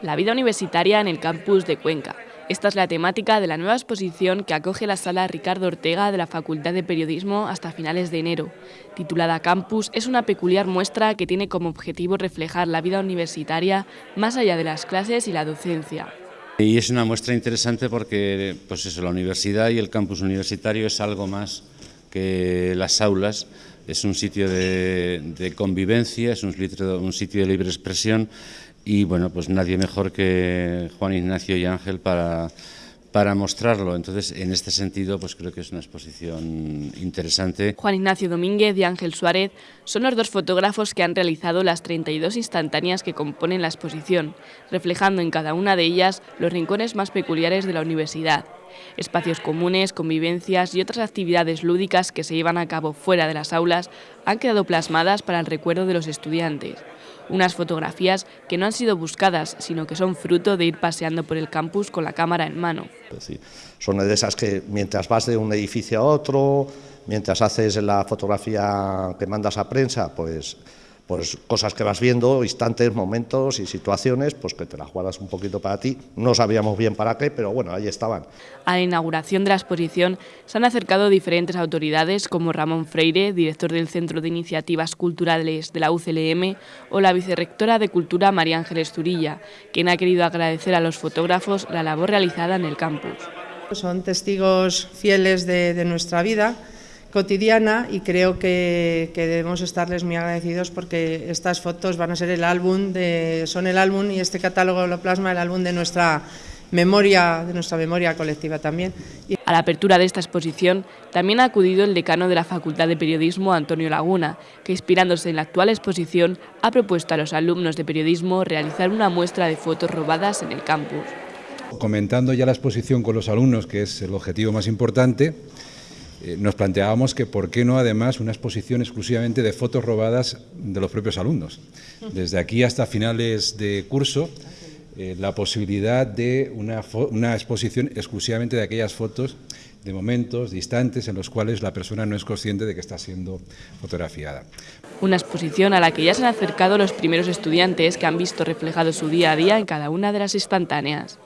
La vida universitaria en el campus de Cuenca. Esta es la temática de la nueva exposición que acoge la sala Ricardo Ortega de la Facultad de Periodismo hasta finales de enero. Titulada Campus, es una peculiar muestra que tiene como objetivo reflejar la vida universitaria más allá de las clases y la docencia. Y es una muestra interesante porque pues eso, la universidad y el campus universitario es algo más que las aulas, es un sitio de, convivencia, es un sitio de libre expresión y bueno, pues nadie mejor que Juan Ignacio y Ángel para, para mostrarlo. Entonces, en este sentido, pues creo que es una exposición interesante. Juan Ignacio Domínguez y Ángel Suárez son los dos fotógrafos que han realizado las 32 instantáneas que componen la exposición, reflejando en cada una de ellas los rincones más peculiares de la universidad. Espacios comunes, convivencias y otras actividades lúdicas que se llevan a cabo fuera de las aulas han quedado plasmadas para el recuerdo de los estudiantes. Unas fotografías que no han sido buscadas, sino que son fruto de ir paseando por el campus con la cámara en mano. son de esas que mientras vas de un edificio a otro, mientras haces la fotografía que mandas a prensa, pues pues cosas que vas viendo, instantes, momentos y situaciones, pues que te las guardas un poquito para ti. No sabíamos bien para qué, pero bueno, ahí estaban. A la inauguración de la exposición se han acercado diferentes autoridades como Ramón Freire, director del Centro de Iniciativas Culturales de la UCLM, o la vicerrectora de Cultura María Ángeles Zurilla, quien ha querido agradecer a los fotógrafos la labor realizada en el campus. Son testigos fieles de, de nuestra vida cotidiana y creo que, debemos estarles muy agradecidos porque estas fotos van a ser el álbum, de, son el álbum y este catálogo lo plasma el álbum de nuestra memoria, de nuestra memoria colectiva también. A la apertura de esta exposición también ha acudido el decano de la Facultad de Periodismo, Antonio Laguna, que inspirándose en la actual exposición ha propuesto a los alumnos de periodismo realizar una muestra de fotos robadas en el campus. Comentando ya la exposición con los alumnos, que es el objetivo más importante, eh, nos planteábamos que por qué no además una exposición exclusivamente de fotos robadas de los propios alumnos. Desde aquí hasta finales de curso, eh, la posibilidad de una, una exposición exclusivamente de aquellas fotos de momentos, distantes, en los cuales la persona no es consciente de que está siendo fotografiada. Una exposición a la que ya se han acercado los primeros estudiantes que han visto reflejado su día a día en cada una de las instantáneas.